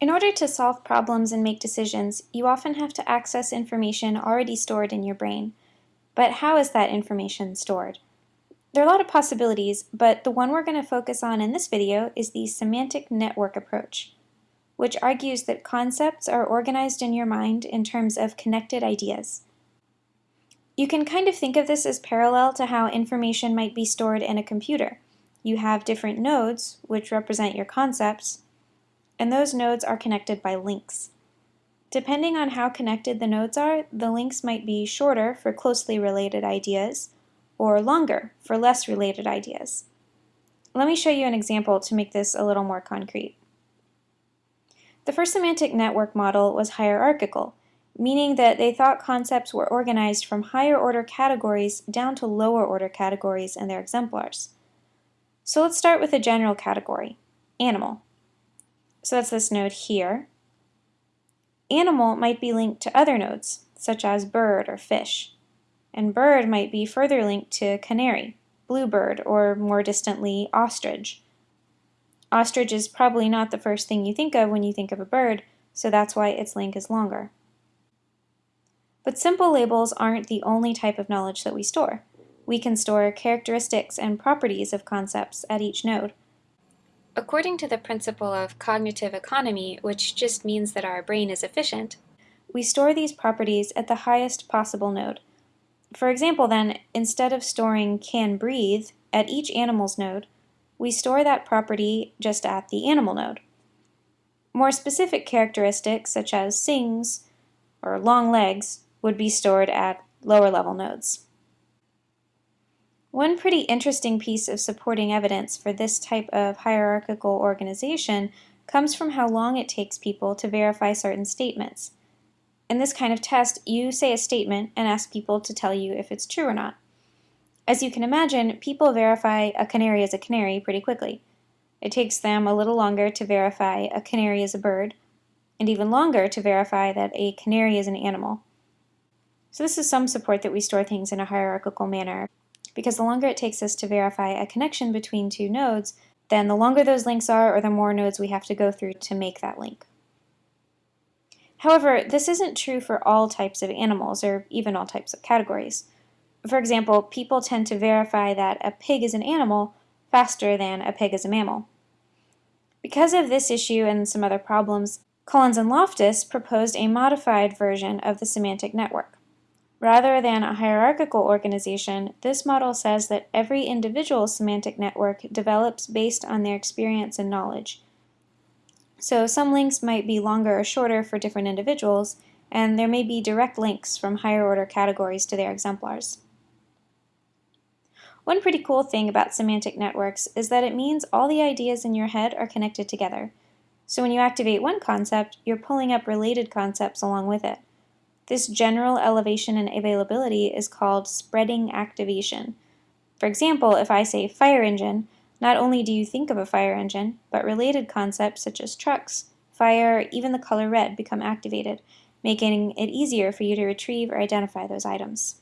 In order to solve problems and make decisions, you often have to access information already stored in your brain. But how is that information stored? There are a lot of possibilities, but the one we're going to focus on in this video is the semantic network approach, which argues that concepts are organized in your mind in terms of connected ideas. You can kind of think of this as parallel to how information might be stored in a computer. You have different nodes, which represent your concepts, and those nodes are connected by links. Depending on how connected the nodes are, the links might be shorter for closely related ideas, or longer for less related ideas. Let me show you an example to make this a little more concrete. The first semantic network model was hierarchical, meaning that they thought concepts were organized from higher order categories down to lower order categories in their exemplars. So let's start with a general category, animal. So that's this node here. Animal might be linked to other nodes, such as bird or fish. And bird might be further linked to canary, bluebird, or more distantly, ostrich. Ostrich is probably not the first thing you think of when you think of a bird, so that's why its link is longer. But simple labels aren't the only type of knowledge that we store. We can store characteristics and properties of concepts at each node. According to the principle of cognitive economy, which just means that our brain is efficient, we store these properties at the highest possible node. For example then, instead of storing can breathe at each animal's node, we store that property just at the animal node. More specific characteristics such as sings or long legs would be stored at lower level nodes. One pretty interesting piece of supporting evidence for this type of hierarchical organization comes from how long it takes people to verify certain statements. In this kind of test, you say a statement and ask people to tell you if it's true or not. As you can imagine, people verify a canary is a canary pretty quickly. It takes them a little longer to verify a canary is a bird, and even longer to verify that a canary is an animal. So this is some support that we store things in a hierarchical manner because the longer it takes us to verify a connection between two nodes, then the longer those links are or the more nodes we have to go through to make that link. However, this isn't true for all types of animals or even all types of categories. For example, people tend to verify that a pig is an animal faster than a pig is a mammal. Because of this issue and some other problems, Collins and Loftus proposed a modified version of the semantic network. Rather than a hierarchical organization, this model says that every individual semantic network develops based on their experience and knowledge. So some links might be longer or shorter for different individuals, and there may be direct links from higher order categories to their exemplars. One pretty cool thing about semantic networks is that it means all the ideas in your head are connected together. So when you activate one concept, you're pulling up related concepts along with it. This general elevation and availability is called spreading activation. For example, if I say fire engine, not only do you think of a fire engine, but related concepts such as trucks, fire, even the color red become activated, making it easier for you to retrieve or identify those items.